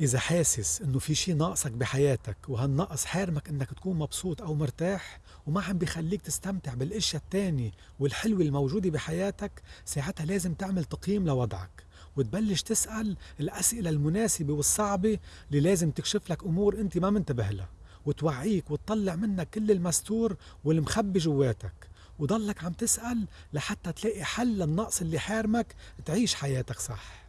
إذا حاسس إنه في شي ناقصك بحياتك وهالنقص حارمك إنك تكون مبسوط أو مرتاح وما عم بيخليك تستمتع بالأشياء التانية والحلوة الموجودة بحياتك ساعتها لازم تعمل تقييم لوضعك وتبلش تسأل الأسئلة المناسبة والصعبة اللي لازم تكشف لك أمور أنت ما منتبه لها وتوعيك وتطلع منك كل المستور والمخبي جواتك وضلك عم تسأل لحتى تلاقي حل للنقص اللي حارمك تعيش حياتك صح.